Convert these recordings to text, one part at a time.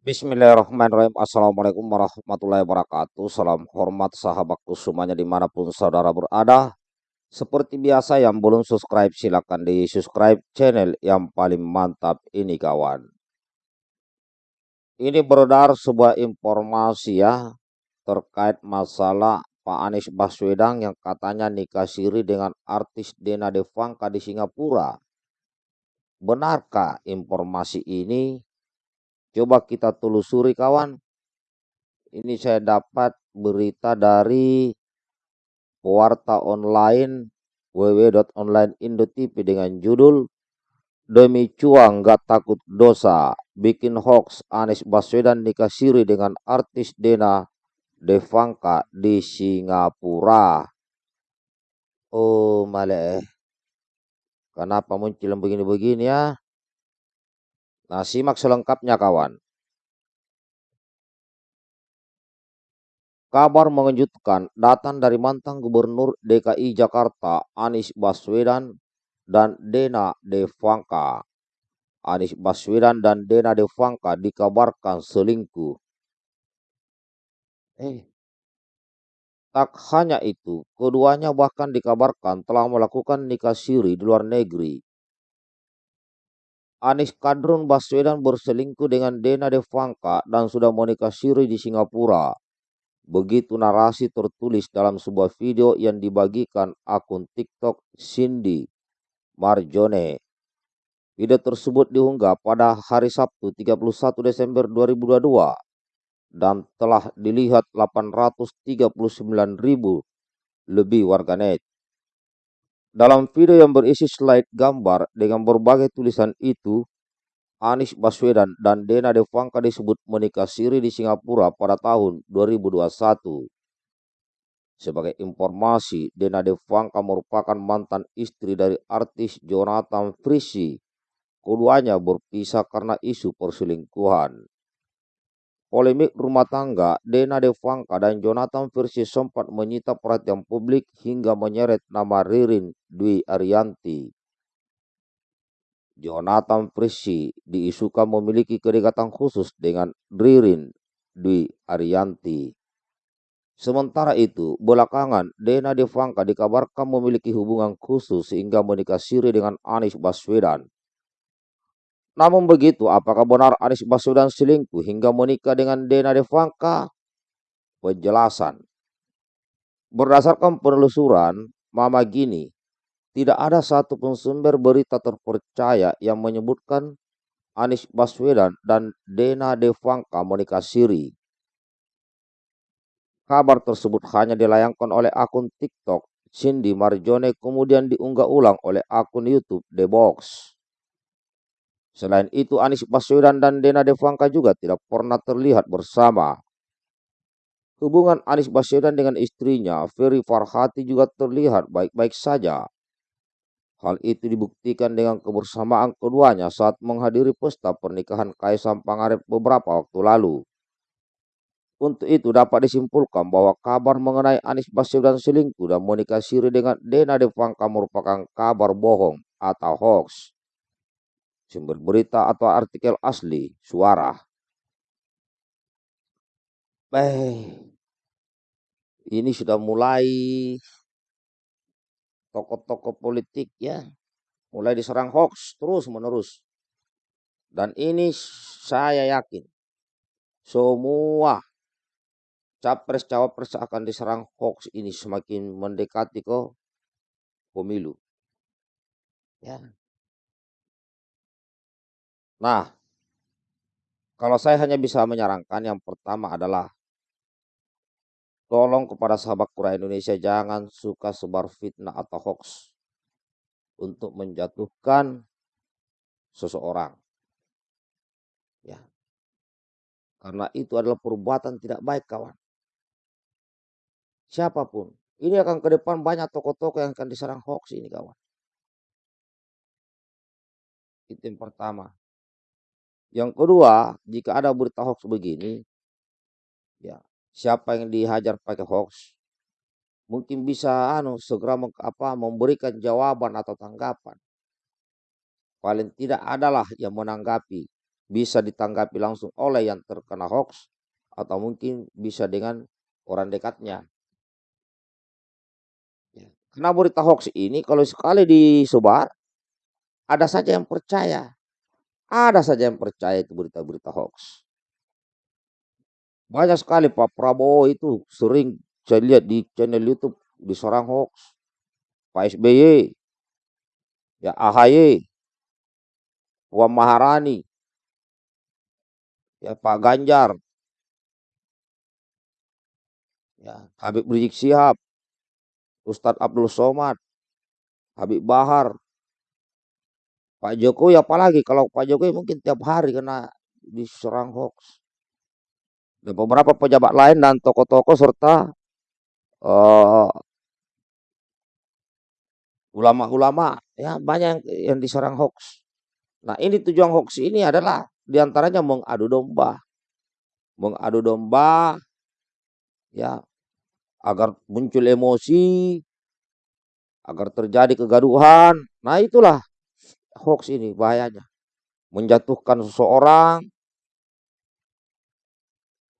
Bismillahirrahmanirrahim. Assalamualaikum warahmatullahi wabarakatuh. Salam hormat sahabatku semuanya di mana pun saudara berada. Seperti biasa yang belum subscribe silahkan di subscribe channel yang paling mantap ini kawan. Ini beredar sebuah informasi ya terkait masalah Pak Anies Baswedan yang katanya nikah siri dengan artis Dena Devangka di Singapura. Benarkah informasi ini? Coba kita telusuri kawan. Ini saya dapat berita dari Warta Online www.onlineindo.tv dengan judul Demi cuang gak takut dosa, bikin hoax Anies Baswedan nikah siri dengan artis Dena Devangka di Singapura. Oh maleh, kenapa muncul begini-begini ya? Nah, simak selengkapnya kawan. Kabar mengejutkan datang dari mantan Gubernur DKI Jakarta Anies Baswedan dan Dena Devangka. Anies Baswedan dan Dena Devangka dikabarkan selingkuh. Eh, tak hanya itu, keduanya bahkan dikabarkan telah melakukan nikah siri di luar negeri. Anies Kadrun Baswedan berselingkuh dengan Dena Devangka dan sudah menikah siri di Singapura. Begitu narasi tertulis dalam sebuah video yang dibagikan akun TikTok Cindy Marjone. Video tersebut diunggah pada hari Sabtu 31 Desember 2022 dan telah dilihat 839 ribu lebih warganet. Dalam video yang berisi slide gambar dengan berbagai tulisan itu, Anies Baswedan dan Dena Devangka disebut menikah siri di Singapura pada tahun 2021. Sebagai informasi, Dena Devangka merupakan mantan istri dari artis Jonathan Frisi. Keduanya berpisah karena isu perselingkuhan. Polemik rumah tangga Dena Devangka dan Jonathan Versi sempat menyita perhatian publik hingga menyeret nama Ririn Dwi Arianti. Jonathan Versi diisukan memiliki kedekatan khusus dengan Ririn Dwi Arianti. Sementara itu, belakangan Dena Devangka dikabarkan memiliki hubungan khusus sehingga menikah siri dengan Anies Baswedan. Namun begitu, apakah benar Anies Baswedan selingkuh hingga menikah dengan Dena Devangka? Penjelasan. Berdasarkan penelusuran Mama Gini, tidak ada satu pun sumber berita terpercaya yang menyebutkan Anies Baswedan dan Dena Devangka menikah siri. Kabar tersebut hanya dilayangkan oleh akun TikTok Cindy Marjone kemudian diunggah ulang oleh akun YouTube The Box. Selain itu, Anies Baswedan dan Dena Devangka juga tidak pernah terlihat bersama. Hubungan Anies Baswedan dengan istrinya, Ferry Farhati juga terlihat baik-baik saja. Hal itu dibuktikan dengan kebersamaan keduanya saat menghadiri pesta pernikahan Kaisang Pangarep beberapa waktu lalu. Untuk itu dapat disimpulkan bahwa kabar mengenai Anies Baswedan selingkuh dan menikah siri dengan Dena Devangka merupakan kabar bohong atau hoax sumber berita atau artikel asli suara. Eh, ini sudah mulai tokoh-tokoh politik ya, mulai diserang hoax terus menerus. Dan ini saya yakin semua capres cawapres akan diserang hoax ini semakin mendekati ke pemilu. Ya, Nah, kalau saya hanya bisa menyarankan yang pertama adalah tolong kepada sahabat Kura Indonesia jangan suka sebar fitnah atau hoax untuk menjatuhkan seseorang. Ya. Karena itu adalah perbuatan tidak baik kawan. Siapa pun. Ini akan ke depan banyak tokoh-tokoh yang akan diserang hoax ini kawan. Itu yang pertama. Yang kedua, jika ada berita hoax begini, ya siapa yang dihajar pakai hoax, mungkin bisa anu segera apa memberikan jawaban atau tanggapan. Paling tidak adalah yang menanggapi bisa ditanggapi langsung oleh yang terkena hoax atau mungkin bisa dengan orang dekatnya. Ya, karena berita hoax ini kalau sekali disebar, ada saja yang percaya. Ada saja yang percaya itu berita-berita hoax. Banyak sekali Pak Prabowo itu sering saya lihat di channel YouTube diserang hoax. Pak SBY, ya AHY, Puan Maharani, ya Pak Ganjar, ya Habib Rizik Sihab, Ustadz Abdul Somad, Habib Bahar, Pak Jokowi apalagi kalau Pak Jokowi mungkin tiap hari kena diserang hoax. Dan beberapa pejabat lain dan tokoh-tokoh serta uh, ulama-ulama ya banyak yang, yang diserang hoax. Nah ini tujuan hoax ini adalah di antaranya mengadu domba, mengadu domba, ya agar muncul emosi, agar terjadi kegaduhan. Nah itulah hoax ini bahayanya, menjatuhkan seseorang.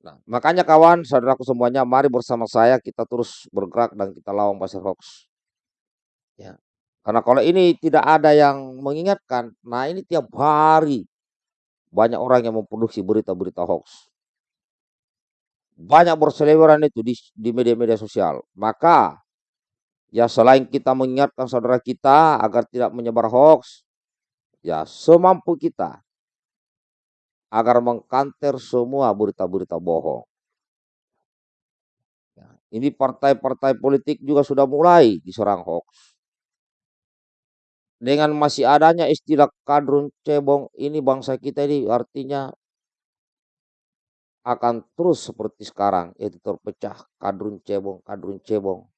Nah, makanya kawan, saudaraku semuanya, mari bersama saya kita terus bergerak dan kita lawan pasir hoax. Ya. Karena kalau ini tidak ada yang mengingatkan, nah ini tiap hari banyak orang yang memproduksi berita-berita hoax. Banyak berseliweran itu di media-media sosial. Maka ya selain kita mengingatkan saudara kita agar tidak menyebar hoax, ya semampu kita agar mengkanter semua berita-berita bohong. Ya, ini partai-partai politik juga sudah mulai diserang hoax. Dengan masih adanya istilah kadrun cebong ini bangsa kita ini artinya akan terus seperti sekarang, yaitu terpecah kadrun cebong, kadrun cebong.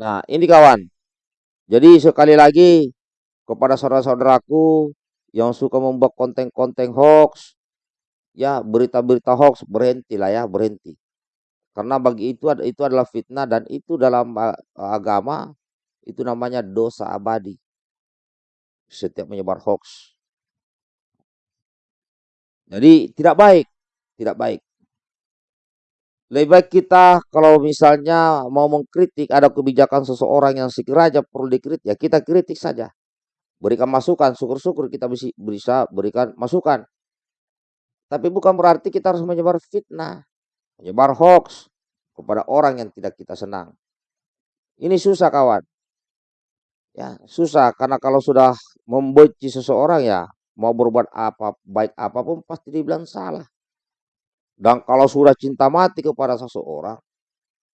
Nah, ini kawan. Jadi sekali lagi kepada saudara-saudaraku yang suka membuat konten-konten hoax, ya berita-berita hoax berhenti lah ya, berhenti. Karena bagi itu itu adalah fitnah dan itu dalam agama itu namanya dosa abadi. Setiap menyebar hoax. Jadi tidak baik, tidak baik. Lebih baik kita kalau misalnya mau mengkritik ada kebijakan seseorang yang sekiranya perlu dikritik, ya kita kritik saja. Berikan masukan, syukur-syukur kita bisa berikan masukan. Tapi bukan berarti kita harus menyebar fitnah, menyebar hoax kepada orang yang tidak kita senang. Ini susah kawan. Ya, susah karena kalau sudah membenci seseorang ya mau berbuat apa baik apa pun pasti dibilang salah. Dan kalau sudah cinta mati kepada seseorang,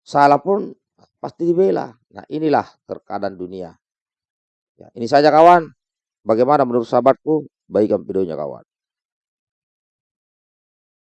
salah pun pasti dibela. Nah inilah terkadang dunia. Ya, ini saja kawan. Bagaimana menurut sahabatku? Baikkan videonya kawan.